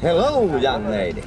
Hello, young lady.